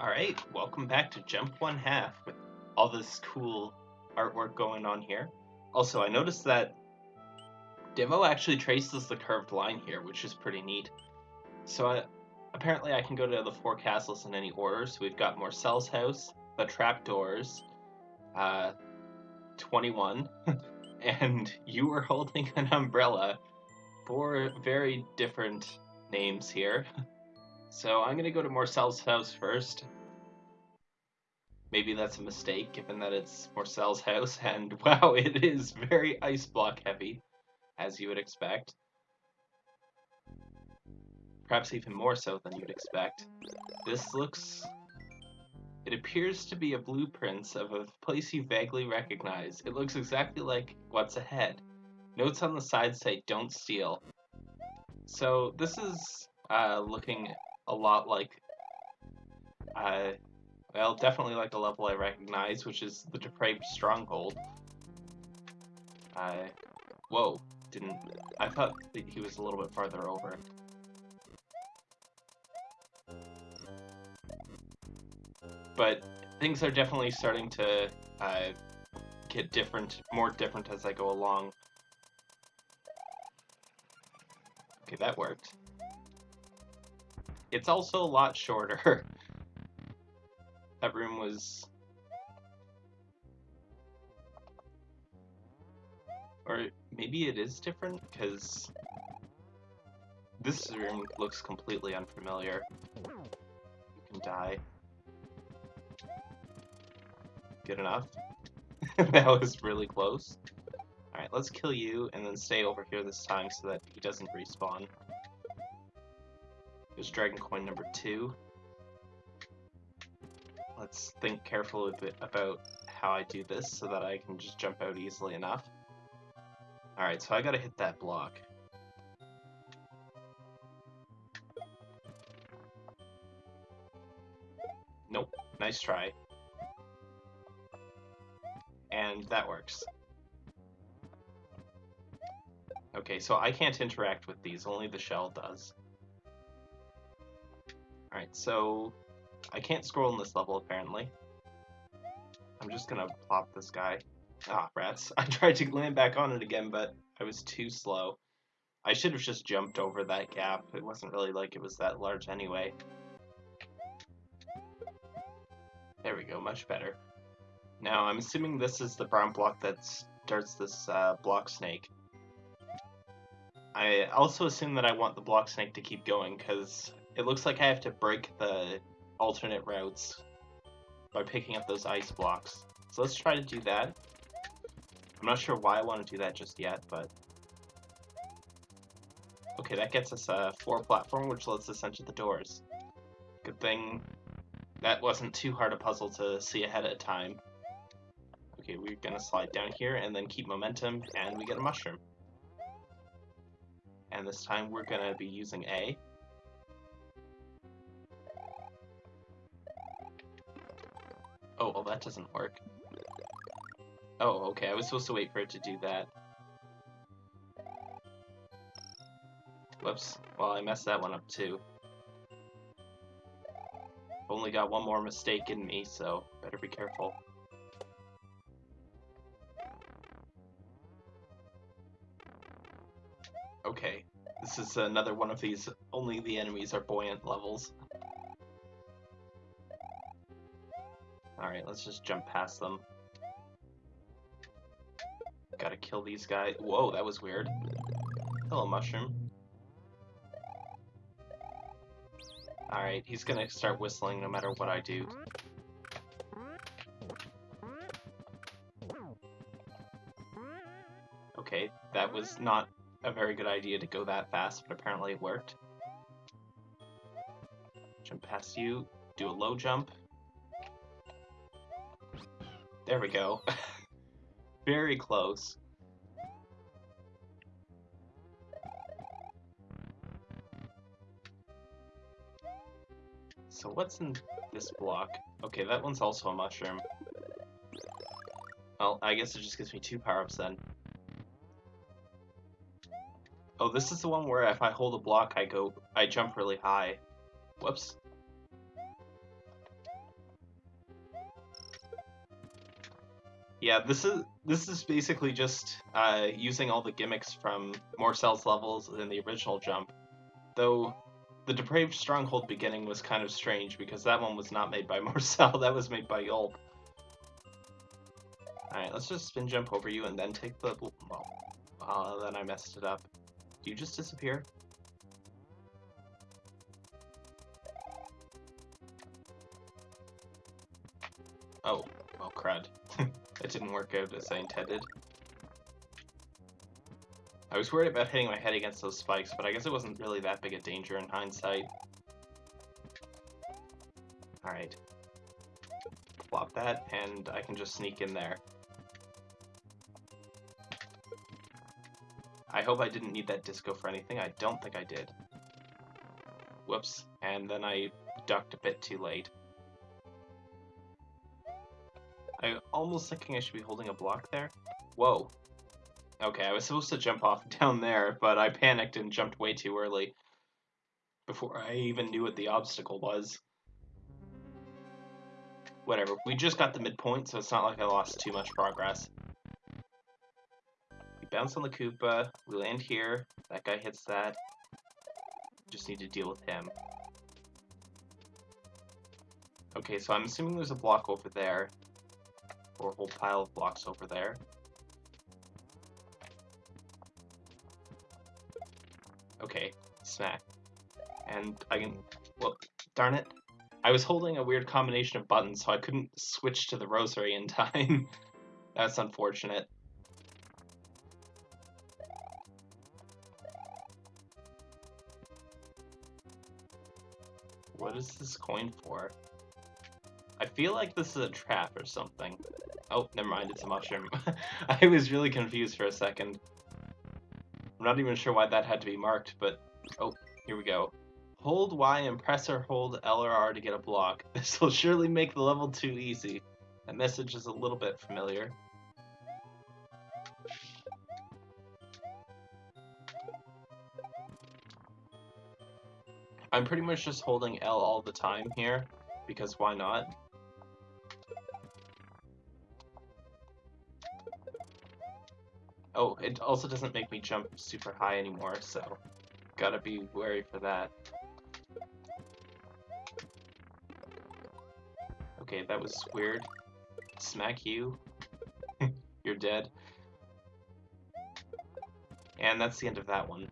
Alright, welcome back to Jump One Half with all this cool artwork going on here. Also, I noticed that Demo actually traces the curved line here, which is pretty neat. So uh, apparently I can go to the four castles in any order. So we've got Marcel's house, the trapdoors, uh, 21, and you were holding an umbrella. Four very different names here. So I'm gonna go to Marcel's house first. Maybe that's a mistake, given that it's Marcel's house, and wow, it is very ice block heavy, as you would expect. Perhaps even more so than you'd expect. This looks... It appears to be a blueprint of a place you vaguely recognize. It looks exactly like what's ahead. Notes on the side say, don't steal. So this is uh, looking a lot like, uh, well, definitely like a level I recognize, which is the Depraved Stronghold. Uh, whoa, didn't, I thought he was a little bit farther over. But things are definitely starting to uh, get different, more different as I go along. Okay, that worked. It's also a lot shorter. that room was... Or maybe it is different, because this room looks completely unfamiliar. You can die. Good enough. that was really close. Alright, let's kill you and then stay over here this time so that he doesn't respawn. There's Dragon Coin number two. Let's think carefully about how I do this so that I can just jump out easily enough. Alright, so I gotta hit that block. Nope, nice try. And that works. Okay, so I can't interact with these, only the shell does. Alright, so I can't scroll in this level apparently. I'm just gonna plop this guy. Ah, rats. I tried to land back on it again, but I was too slow. I should have just jumped over that gap. It wasn't really like it was that large anyway. There we go, much better. Now, I'm assuming this is the brown block that starts this uh, block snake. I also assume that I want the block snake to keep going, because it looks like I have to break the alternate routes by picking up those ice blocks. So let's try to do that. I'm not sure why I want to do that just yet, but... Okay, that gets us a four platform, which lets us enter the doors. Good thing that wasn't too hard a puzzle to see ahead of time. Okay, we're gonna slide down here and then keep momentum, and we get a mushroom. And this time we're gonna be using A. Oh, well that doesn't work. Oh, okay, I was supposed to wait for it to do that. Whoops. Well, I messed that one up too. Only got one more mistake in me, so better be careful. Okay, this is another one of these only the enemies are buoyant levels. Alright, let's just jump past them. Gotta kill these guys. Whoa, that was weird. Hello, mushroom. Alright, he's gonna start whistling no matter what I do. Okay, that was not a very good idea to go that fast, but apparently it worked. Jump past you, do a low jump, there we go. Very close. So what's in this block? Okay, that one's also a mushroom. Well, I guess it just gives me two power-ups then. Oh, this is the one where if I hold a block, I go, I jump really high. Whoops. Yeah, this is this is basically just uh, using all the gimmicks from Marcel's levels than the original jump. Though the Depraved Stronghold beginning was kind of strange because that one was not made by Marcel, that was made by Yulp. Alright, let's just spin jump over you and then take the... Well, uh, then I messed it up. Do you just disappear? Oh, oh crud. That didn't work out as I intended. I was worried about hitting my head against those spikes, but I guess it wasn't really that big a danger in hindsight. Alright. Flop that, and I can just sneak in there. I hope I didn't need that disco for anything. I don't think I did. Whoops. And then I ducked a bit too late. I'm almost thinking I should be holding a block there. Whoa. Okay, I was supposed to jump off down there, but I panicked and jumped way too early. Before I even knew what the obstacle was. Whatever, we just got the midpoint, so it's not like I lost too much progress We bounce on the Koopa, we land here, that guy hits that, just need to deal with him. Okay, so I'm assuming there's a block over there, or a whole pile of blocks over there. Okay, smack. And I can, well, darn it. I was holding a weird combination of buttons, so I couldn't switch to the rosary in time. That's unfortunate. What is this coin for? I feel like this is a trap or something. Oh, never mind, it's a mushroom. I was really confused for a second. I'm not even sure why that had to be marked, but... Oh, here we go. Hold Y and press or hold L or R to get a block. This will surely make the level too easy. That message is a little bit familiar. I'm pretty much just holding L all the time here, because why not? Oh, it also doesn't make me jump super high anymore, so gotta be wary for that. Okay, that was weird. Smack you. You're dead. And that's the end of that one.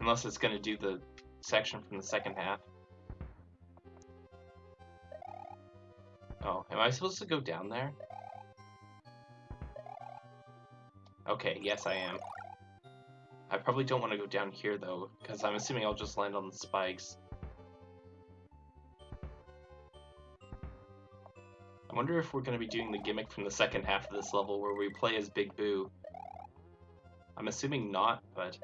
Unless it's to do the section from the second half. Oh, am I supposed to go down there? Okay, yes I am. I probably don't want to go down here though, because I'm assuming I'll just land on the spikes. I wonder if we're going to be doing the gimmick from the second half of this level where we play as Big Boo. I'm assuming not, but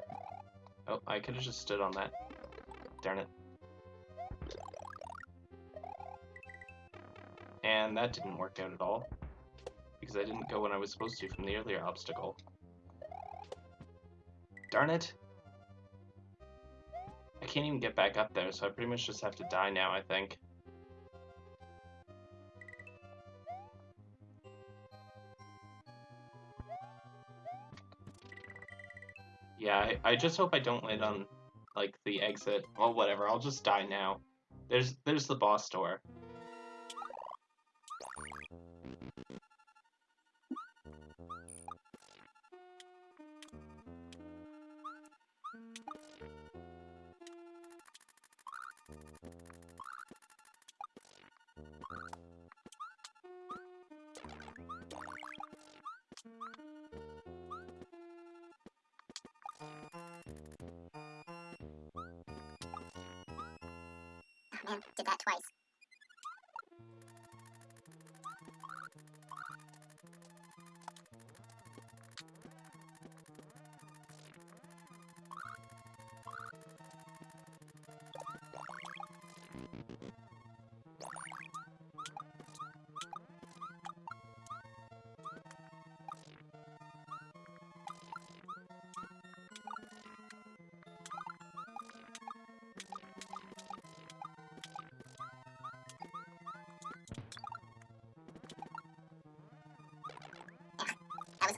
Oh, I could have just stood on that. Darn it. And that didn't work out at all. Because I didn't go when I was supposed to from the earlier obstacle. Darn it! I can't even get back up there, so I pretty much just have to die now, I think. Yeah, I, I just hope I don't land on, like, the exit. Well, whatever, I'll just die now. There's, there's the boss door. Did that twice.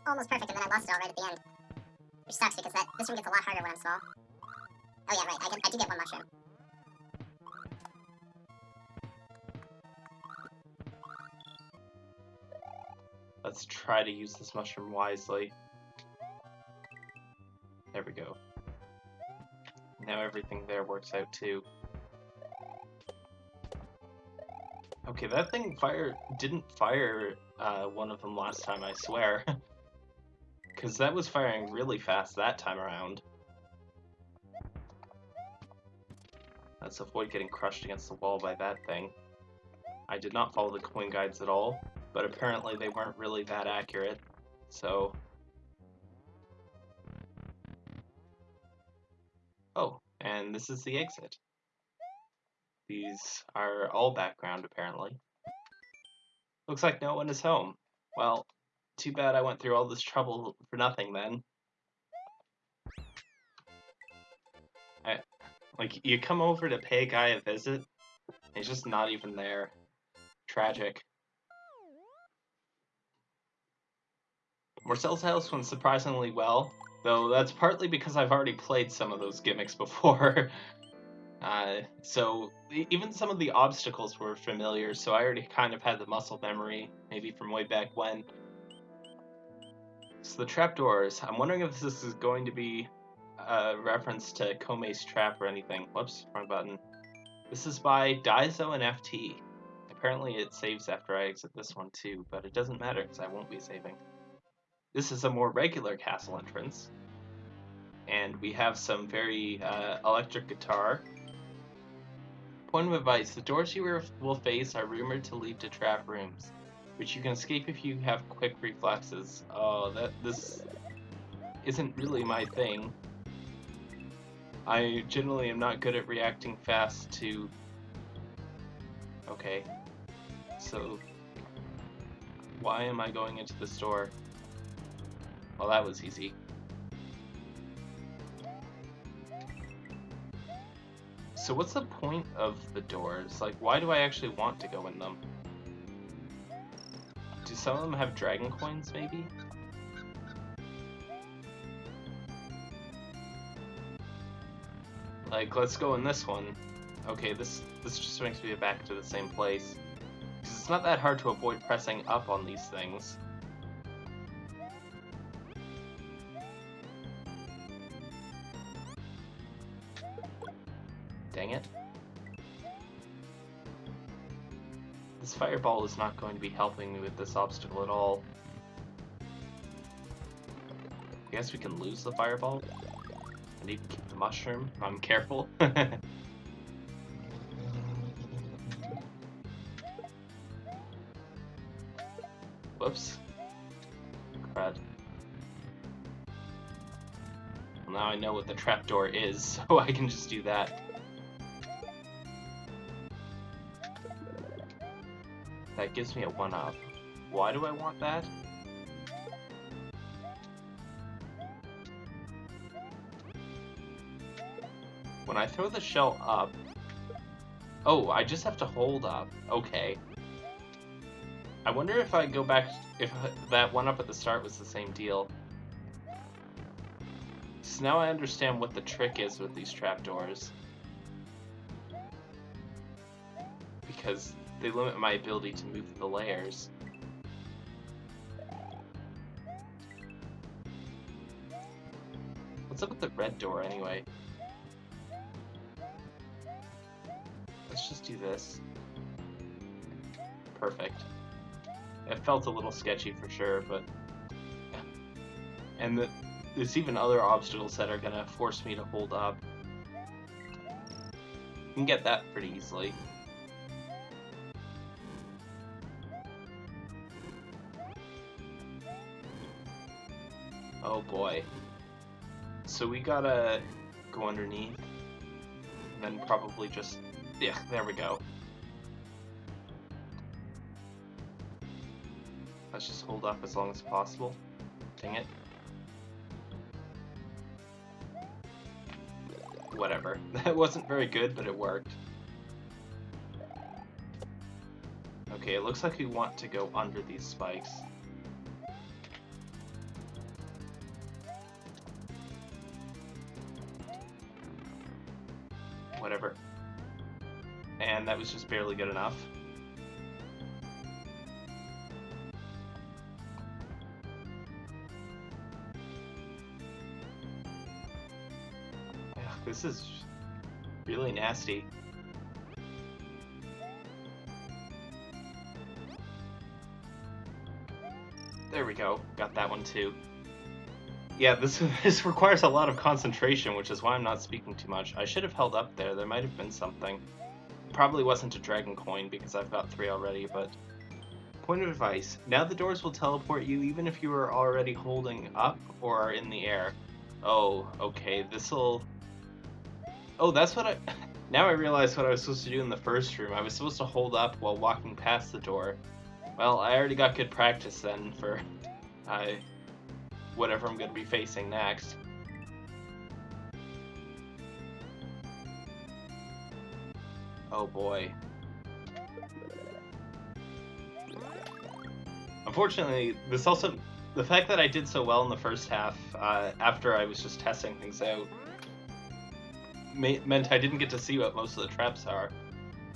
Almost perfect, and then I lost it all right at the end. Which sucks, because that this room gets a lot harder when I'm small. Oh yeah, right, I, get, I do get one mushroom. Let's try to use this mushroom wisely. There we go. Now everything there works out too. Okay, that thing fire didn't fire uh, one of them last time, I swear. Because that was firing really fast that time around. Let's avoid getting crushed against the wall by that thing. I did not follow the coin guides at all, but apparently they weren't really that accurate, so... Oh, and this is the exit. These are all background, apparently. Looks like no one is home. Well, too bad I went through all this trouble for nothing then. I, like, you come over to pay a guy a visit, he's just not even there. Tragic. Marcel's house went surprisingly well, though that's partly because I've already played some of those gimmicks before. uh, so even some of the obstacles were familiar, so I already kind of had the muscle memory, maybe from way back when. So the trapdoors, I'm wondering if this is going to be a reference to Kome's trap or anything. Whoops, wrong button. This is by Daizo and FT. Apparently it saves after I exit this one too, but it doesn't matter because I won't be saving. This is a more regular castle entrance. And we have some very uh, electric guitar. Point of advice, the doors you will face are rumored to lead to trap rooms which you can escape if you have quick reflexes. Oh, that this isn't really my thing. I generally am not good at reacting fast to... Okay. So, why am I going into the store? Well, that was easy. So what's the point of the doors? Like, why do I actually want to go in them? Do some of them have dragon coins, maybe? Like, let's go in this one. Okay, this this just makes me back to the same place. Because it's not that hard to avoid pressing up on these things. This fireball is not going to be helping me with this obstacle at all. I guess we can lose the fireball. And even keep the mushroom I'm careful. Whoops. Crud. Well, now I know what the trapdoor is, so I can just do that. That gives me a 1-up. Why do I want that? When I throw the shell up... Oh, I just have to hold up. Okay. I wonder if I go back... If that 1-up at the start was the same deal. So now I understand what the trick is with these trapdoors. Because they limit my ability to move the layers. What's up with the red door anyway? Let's just do this. Perfect. It felt a little sketchy for sure, but... And the, there's even other obstacles that are gonna force me to hold up. You can get that pretty easily. Oh boy. So we gotta go underneath. Then probably just... Yeah, there we go. Let's just hold up as long as possible. Dang it. Whatever. That wasn't very good, but it worked. Okay, it looks like we want to go under these spikes. Was just barely good enough. Ugh, this is really nasty. There we go. Got that one too. Yeah, this this requires a lot of concentration, which is why I'm not speaking too much. I should have held up there. There might have been something. Probably wasn't a dragon coin because I've got three already, but point of advice. Now the doors will teleport you even if you are already holding up or are in the air. Oh, okay. This'll Oh, that's what I Now I realize what I was supposed to do in the first room. I was supposed to hold up while walking past the door. Well, I already got good practice then for uh, whatever I'm going to be facing next. Oh boy. Unfortunately, this also the fact that I did so well in the first half uh, after I was just testing things out meant I didn't get to see what most of the traps are,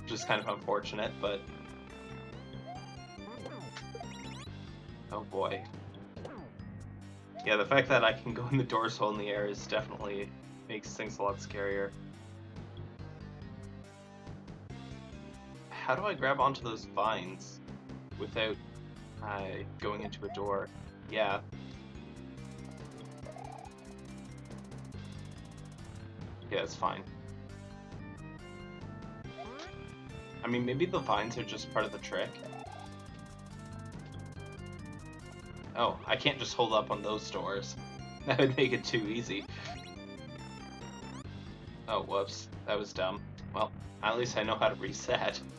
which is kind of unfortunate. But oh boy, yeah, the fact that I can go in the dorsal in the air is definitely makes things a lot scarier. How do I grab onto those vines without uh, going into a door? Yeah. Yeah, it's fine. I mean, maybe the vines are just part of the trick. Oh, I can't just hold up on those doors. That would make it too easy. Oh, whoops. That was dumb. Well, at least I know how to reset.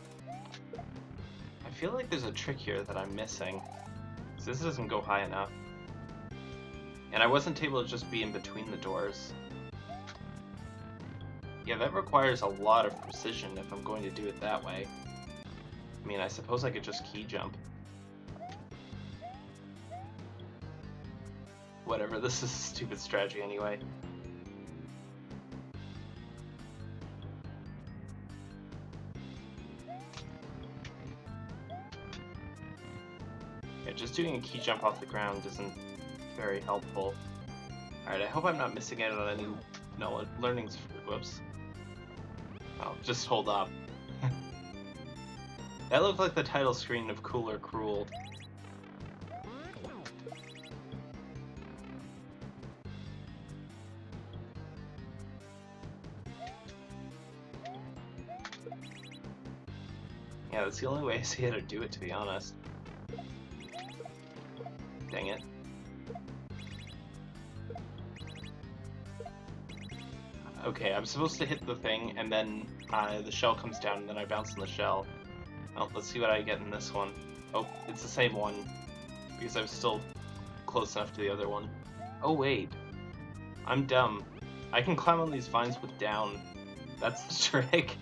I feel like there's a trick here that I'm missing. This doesn't go high enough. And I wasn't able to just be in between the doors. Yeah, that requires a lot of precision if I'm going to do it that way. I mean, I suppose I could just key jump. Whatever, this is a stupid strategy anyway. Doing a key jump off the ground isn't very helpful. Alright, I hope I'm not missing out on any no learnings. Whoops. Oh, just hold up. that looked like the title screen of Cool or Cruel. Yeah, that's the only way I see how to do it, to be honest. Dang it. Okay, I'm supposed to hit the thing, and then uh, the shell comes down, and then I bounce on the shell. Oh, let's see what I get in this one. Oh, it's the same one, because I'm still close enough to the other one. Oh, wait. I'm dumb. I can climb on these vines with down. That's the trick.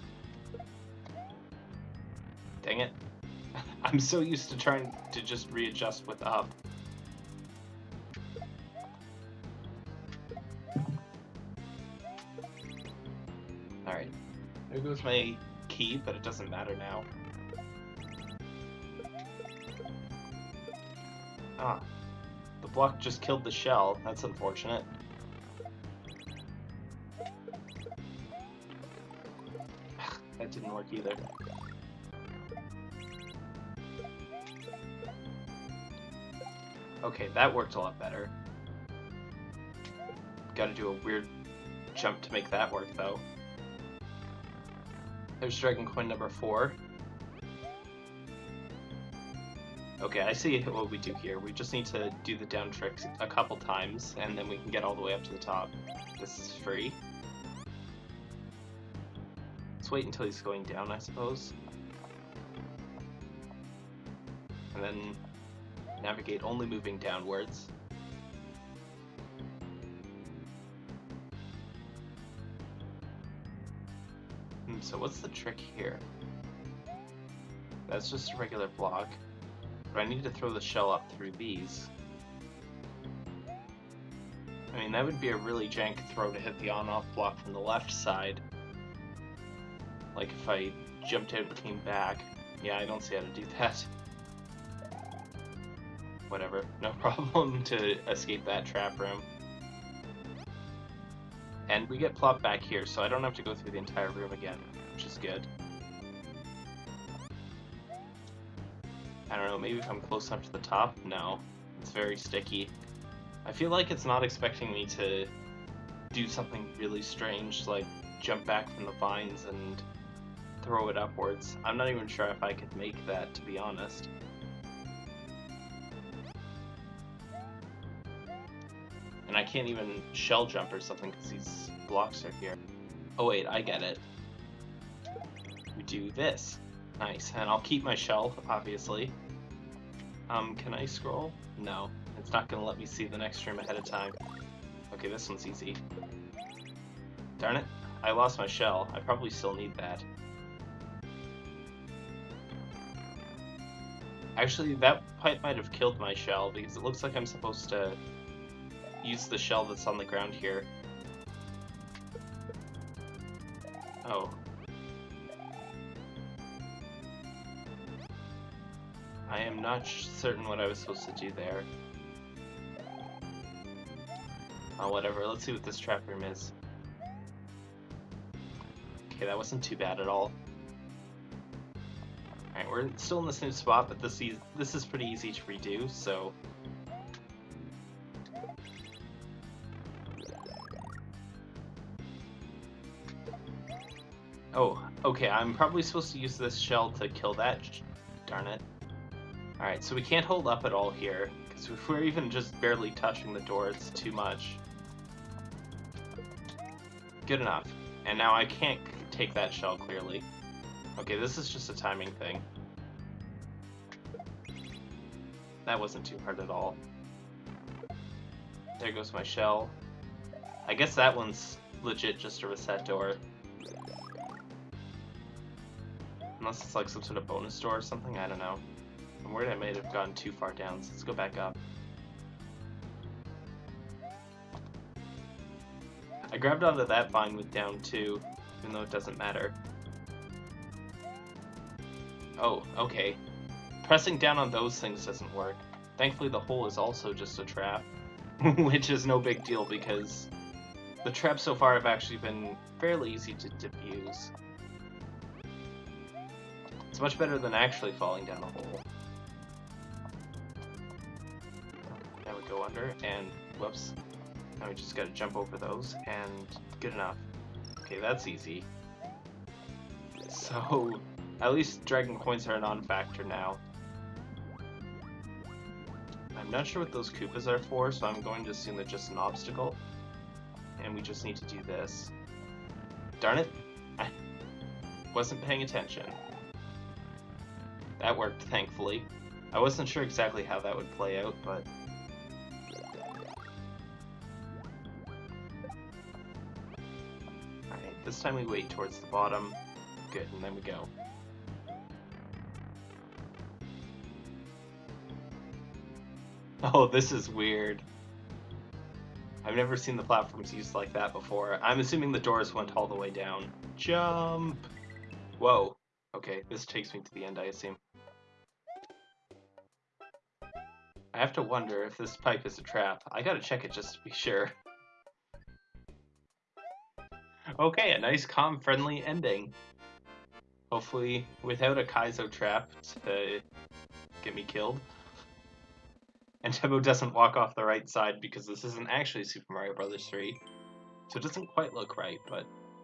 Dang it. I'm so used to trying to just readjust with up. There goes my key, but it doesn't matter now. Ah. The block just killed the shell. That's unfortunate. that didn't work either. Okay, that worked a lot better. Gotta do a weird jump to make that work, though. There's Dragon Coin number four. Okay, I see what we do here. We just need to do the down tricks a couple times, and then we can get all the way up to the top. This is free. Let's wait until he's going down, I suppose. And then navigate only moving downwards. Hmm, so what's the trick here? That's just a regular block. But I need to throw the shell up through these. I mean, that would be a really jank throw to hit the on-off block from the left side. Like if I jumped out and came back. Yeah, I don't see how to do that. Whatever, no problem to escape that trap room. And we get plopped back here, so I don't have to go through the entire room again, which is good. I don't know, maybe if I'm close enough to the top? No. It's very sticky. I feel like it's not expecting me to do something really strange, like jump back from the vines and throw it upwards. I'm not even sure if I could make that, to be honest. I can't even shell jump or something because these blocks are here. Oh wait, I get it. We do this. Nice, and I'll keep my shell, obviously. Um, can I scroll? No, it's not gonna let me see the next room ahead of time. Okay, this one's easy. Darn it, I lost my shell. I probably still need that. Actually, that pipe might have killed my shell because it looks like I'm supposed to use the shell that's on the ground here. Oh. I am not certain what I was supposed to do there. Oh, whatever. Let's see what this trap room is. Okay, that wasn't too bad at all. Alright, we're still in the same spot, but this, e this is pretty easy to redo, so... Oh, okay, I'm probably supposed to use this shell to kill that. Darn it. Alright, so we can't hold up at all here, because if we're even just barely touching the door, it's too much. Good enough. And now I can't take that shell, clearly. Okay, this is just a timing thing. That wasn't too hard at all. There goes my shell. I guess that one's legit just a reset door. Unless it's like some sort of bonus door or something, I don't know. I'm worried I might have gone too far down, so let's go back up. I grabbed onto that vine with down 2, even though it doesn't matter. Oh, okay. Pressing down on those things doesn't work. Thankfully the hole is also just a trap, which is no big deal because the traps so far have actually been fairly easy to defuse. It's much better than actually falling down a hole. Now we go under, and whoops. Now we just gotta jump over those, and good enough. Okay, that's easy. So, at least Dragon Coins are a non-factor now. I'm not sure what those Koopas are for, so I'm going to assume they're just an obstacle. And we just need to do this. Darn it! I wasn't paying attention. That worked, thankfully. I wasn't sure exactly how that would play out, but... Alright, this time we wait towards the bottom. Good, and then we go. Oh, this is weird. I've never seen the platforms used like that before. I'm assuming the doors went all the way down. Jump! Whoa. Okay, this takes me to the end, I assume. I have to wonder if this pipe is a trap. I gotta check it just to be sure. Okay, a nice, calm, friendly ending. Hopefully without a Kaizo trap to get me killed. And Tebo doesn't walk off the right side because this isn't actually Super Mario Bros. 3. So it doesn't quite look right, but